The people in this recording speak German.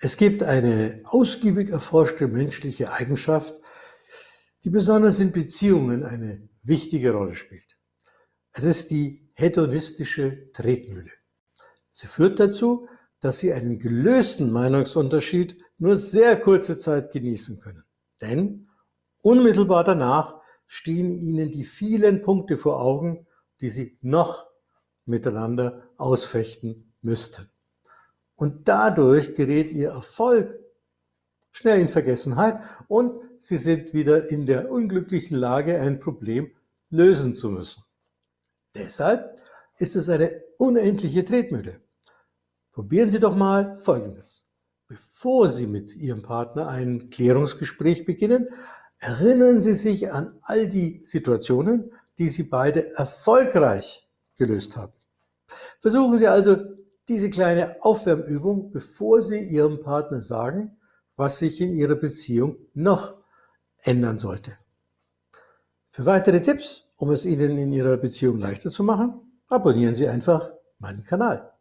Es gibt eine ausgiebig erforschte menschliche Eigenschaft, die besonders in Beziehungen eine wichtige Rolle spielt. Es ist die hedonistische Tretmühle. Sie führt dazu, dass Sie einen gelösten Meinungsunterschied nur sehr kurze Zeit genießen können. Denn unmittelbar danach stehen Ihnen die vielen Punkte vor Augen, die Sie noch miteinander ausfechten müssten. Und dadurch gerät Ihr Erfolg schnell in Vergessenheit und Sie sind wieder in der unglücklichen Lage, ein Problem lösen zu müssen. Deshalb ist es eine unendliche Tretmühle. Probieren Sie doch mal Folgendes. Bevor Sie mit Ihrem Partner ein Klärungsgespräch beginnen, erinnern Sie sich an all die Situationen, die Sie beide erfolgreich gelöst haben. Versuchen Sie also diese kleine Aufwärmübung, bevor Sie Ihrem Partner sagen, was sich in Ihrer Beziehung noch ändern sollte. Für weitere Tipps, um es Ihnen in Ihrer Beziehung leichter zu machen, abonnieren Sie einfach meinen Kanal.